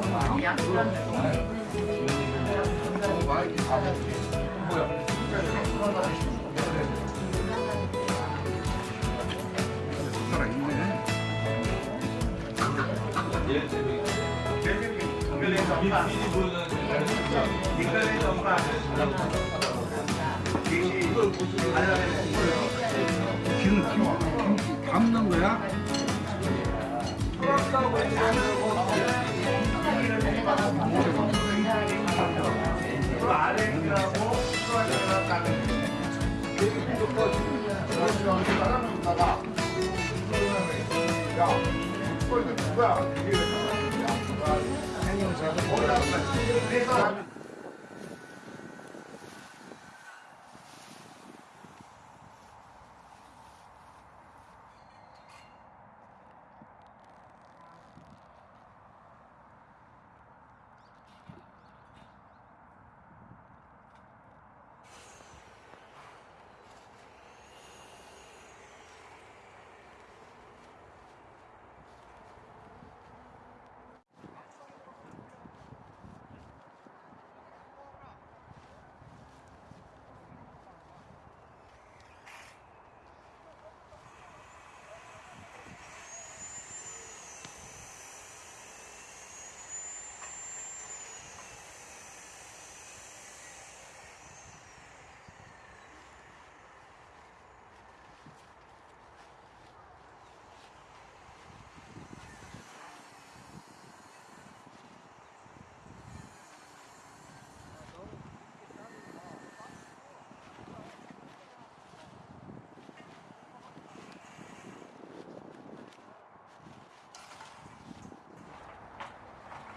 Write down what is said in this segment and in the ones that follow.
숟가 야, 그걸 누가 그게 왜 나왔냐? 아니, 제가 뭐라고 말씀드리면서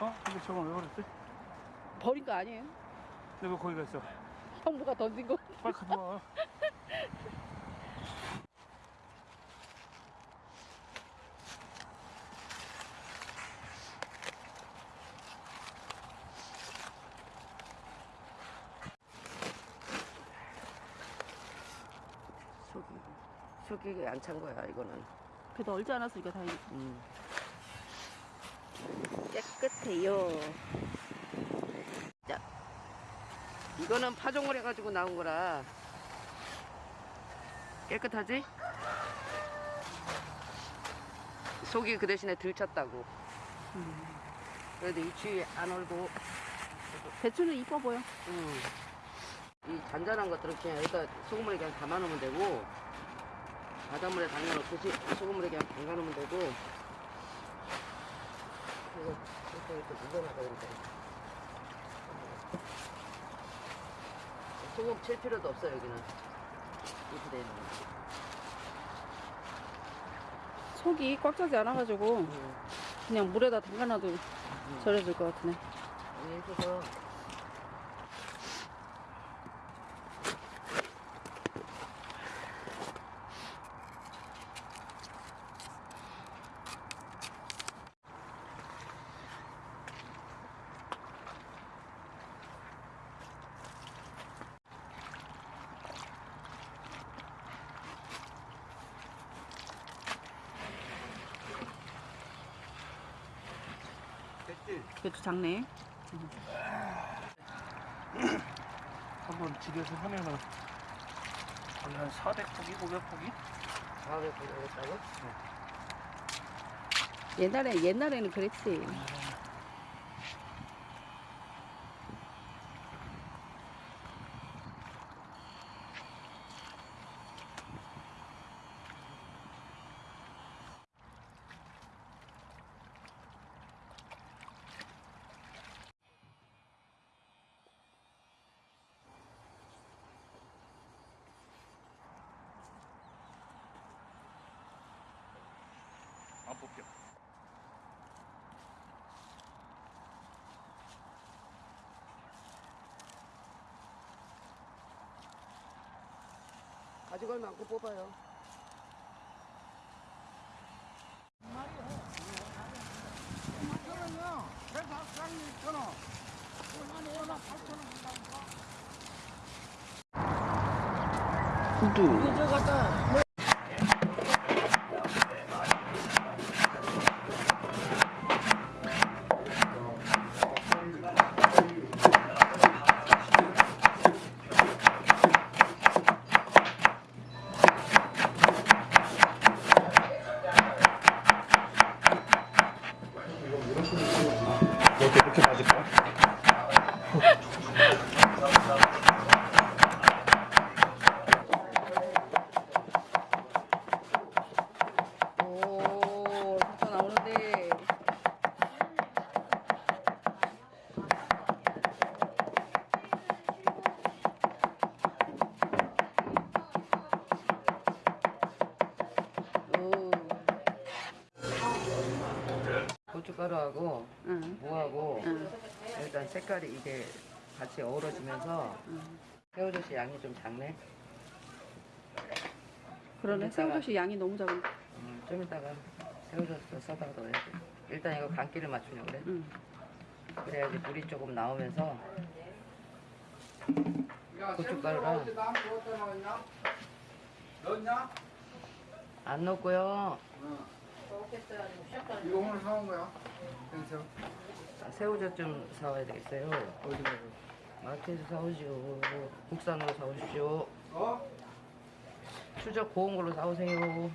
어? 근데 저건 왜 버렸지? 버린 거 아니에요? 내가 거기 갔어. 형부가 던진 거. 빨리 가져와. 속이 속이 안찬 거야 이거는. 그래도 얼지 않았으니까 다행이지. 음. 깨끗해요. 자, 이거는 파종을 해가지고 나온 거라 깨끗하지? 속이 그 대신에 들쳤다고. 그래도 이 추위 안 얼고, 배추는 이뻐 보여. 음. 이 잔잔한 것들은 그냥 여기다 소금물에 그냥 담아 놓으면 되고, 바닷물에 담가 놓듯이 소금물에 그냥 담가 놓으면 되고, 이거 이렇게 이렇게 묻어놔야 되는데. 소금 칠 필요도 없어 여기는. 이렇게 거. 속이 꽉 차지 않아가지고 음. 그냥 물에다 담가놔도 절여질 것 같으네. 이렇게 해서 배추 작네. 한번 집에서 하면은 거의 한 400포기, 500포기? 다음에 보내겠다고? 옛날에 옛날에는 그랬지. 안 뽑혀. 가져갈 만큼 뽑아요. 구두. 이렇게 고춧가루하고 응, 무하고 응, 일단 색깔이 이게 같이 어우러지면서 응. 새우젓이 양이 좀 작네. 그러네. 새우젓이 양이 너무 작은데. 음, 좀 이따가 새우젓도 써다가 넣어야 돼. 일단 이거 간기를 맞추려고 그래. 응. 그래야지 물이 조금 나오면서 야, 고춧가루랑. 안 넣고요. 이거 오늘 사온 거야. 그래서 아, 새우젓 좀 사와야 되겠어요. 어디 가서? 마트에서 사오시오. 국산으로 사오십시오. 어? 추적 고운 걸로 사오세요.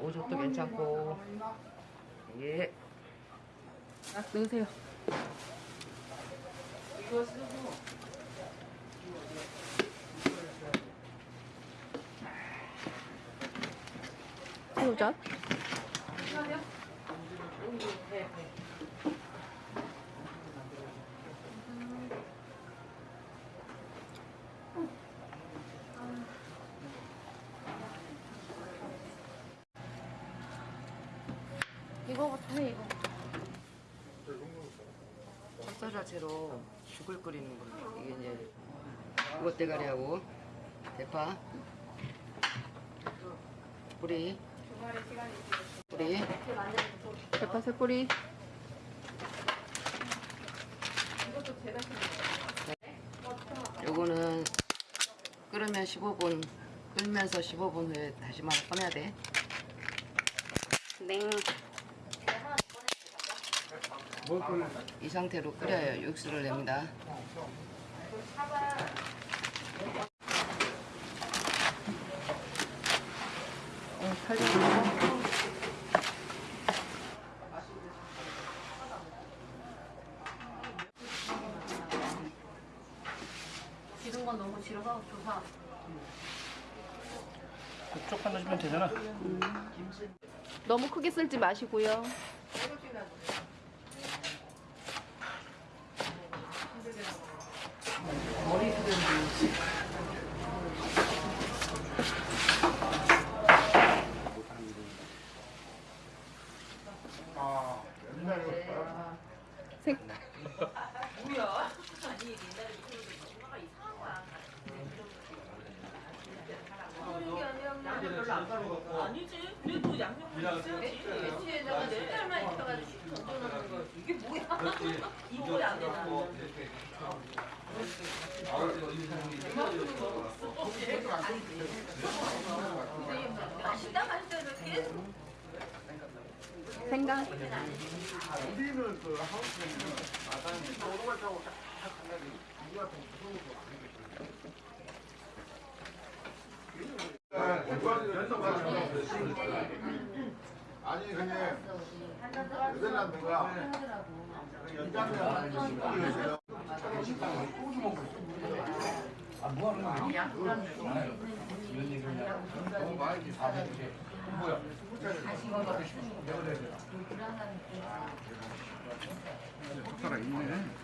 오젓도 괜찮고. 예. 넣으세요. 이거 쓰고. 새우젓. 이거부터 해, 이거. 찹쌀 자체로 죽을 끓이는 걸로. 이게 이제 우거 대가리하고 대파, 뿌리, 뿌리, 대파 새꼬리. 요거는 끓으면 15분, 끓면서 15분 후에 다시마 꺼내야 돼. 네. 이 상태로 끓여야 육수를 냅니다. 어, 살려고. 지른 건 너무 질어서 좋다. 쪽 하나 주면 되잖아. 너무 크게 썰지 마시고요. 아, 옛날에 색. 아니지. 그래도 양념은 있어야지. 이게 뭐야? 안 생강. 우리는 그 하우스에는 마당에 오토바이 타고 딱 가면 우리 같은 무서운 아니 근데 네덜란드가 연장면 젓가락 있네.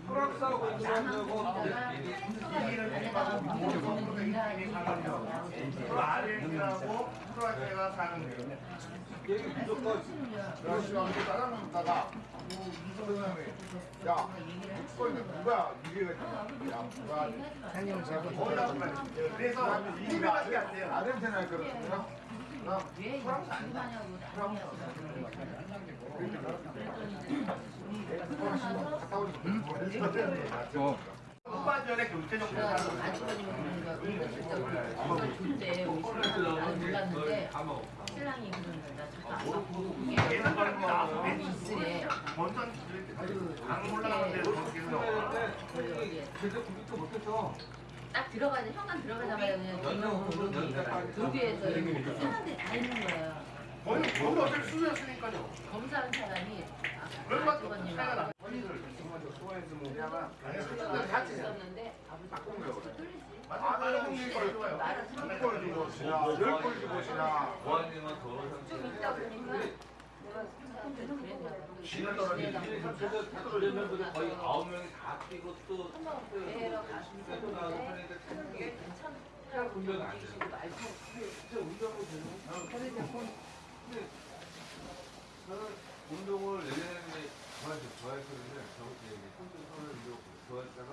따라놓다가 야, 묵거리는 누가 이래가 야, 누가 형님은 제가 그래서 이게 아르헨티나에 그렇구나. 어. 그때 나는 몰랐는데 신랑이 그러는 나 잠깐 안 바꾸고 얘는 안 올라가는데 제대로 구비도 못했어. 딱 들어가자 현관 들어가자마자 그냥 이렇게 사람들이 다 있는 거예요. 거의 거의 어차피 수술했으니까요. 검사한 사람이 아, 아버님 차이가 나. 같이 있었는데 아버지 뚫리지. 아나는 형님 걸 좋아요. 한걸 주고 시나 열걸 주고 시나. 보안님은 더러운 좀 있다 보니까. 지는 떨어지지. 상태. 거의 아홉 명이 다 뛰고 또 가슴 또 나와서 하는데 이게 괜찮아. 운전 안 돼. 진짜 운전하고 되는 저는 운동을 내년에 저한테 좋아했거든요. 저한테 손좀 손을 이렇게 좋아했다가